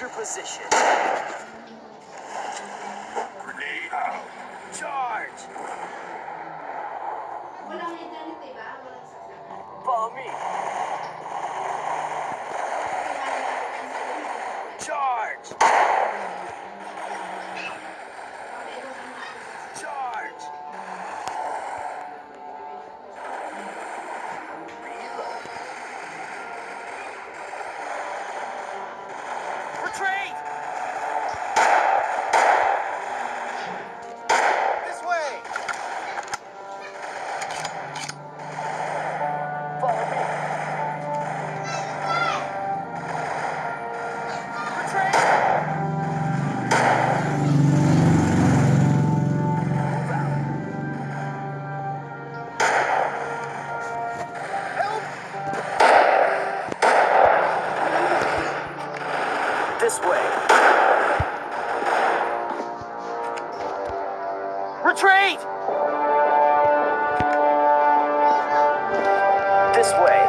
your position. Retreat! This way.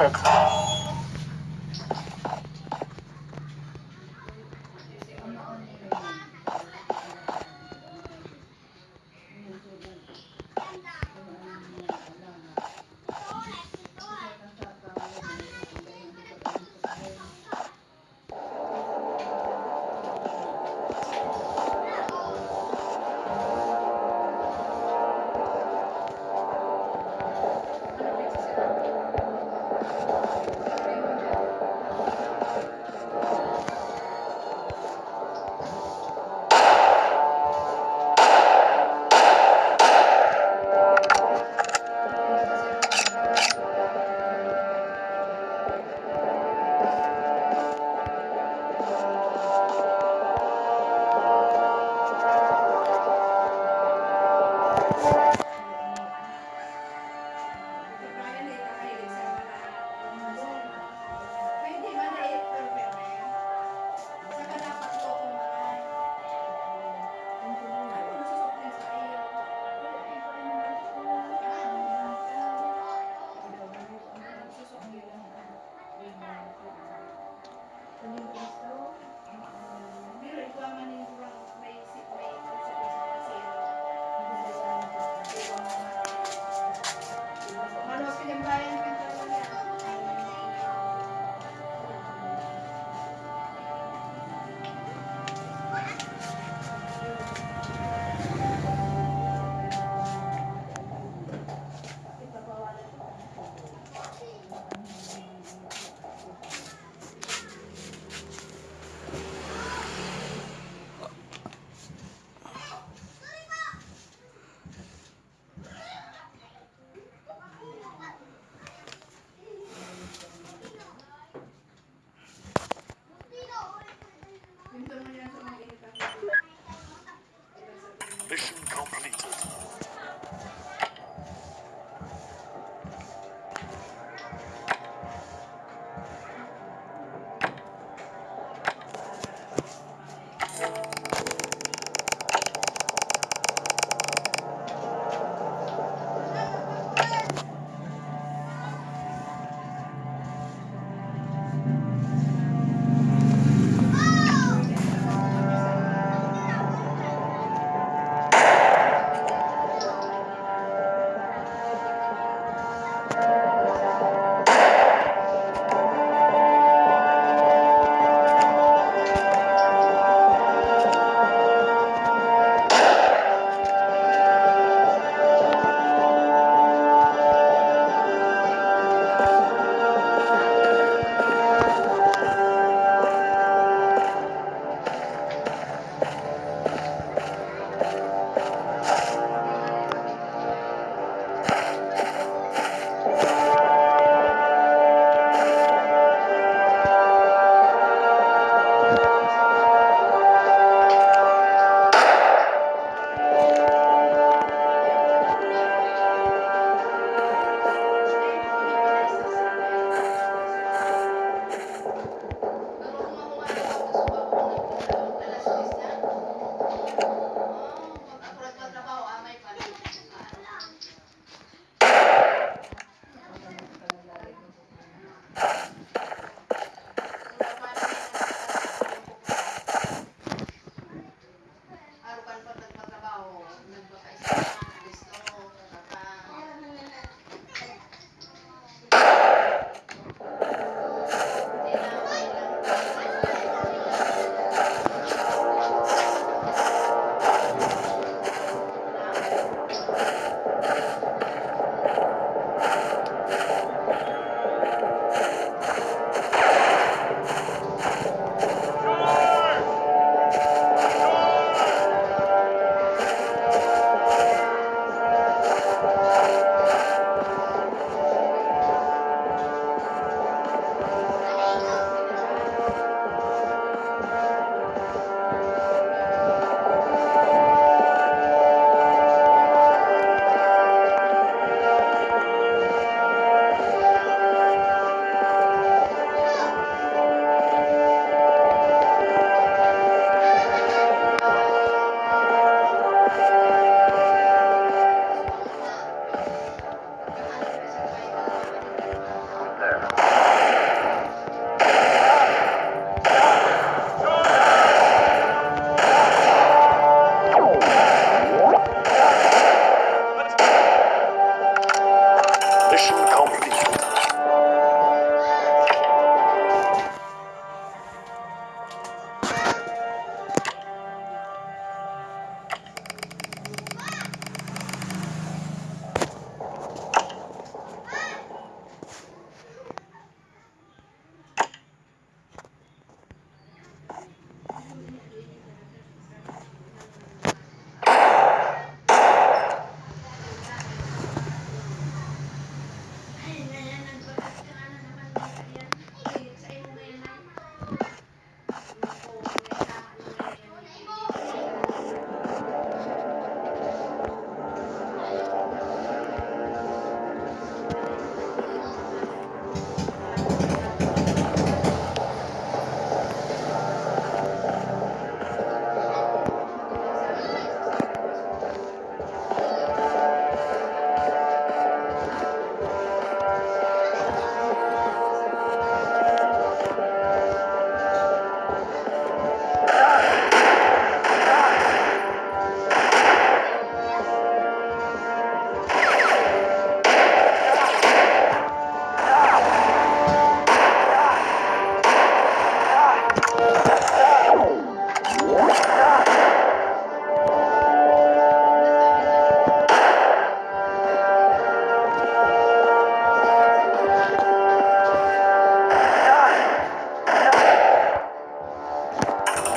Access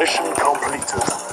Mission completed.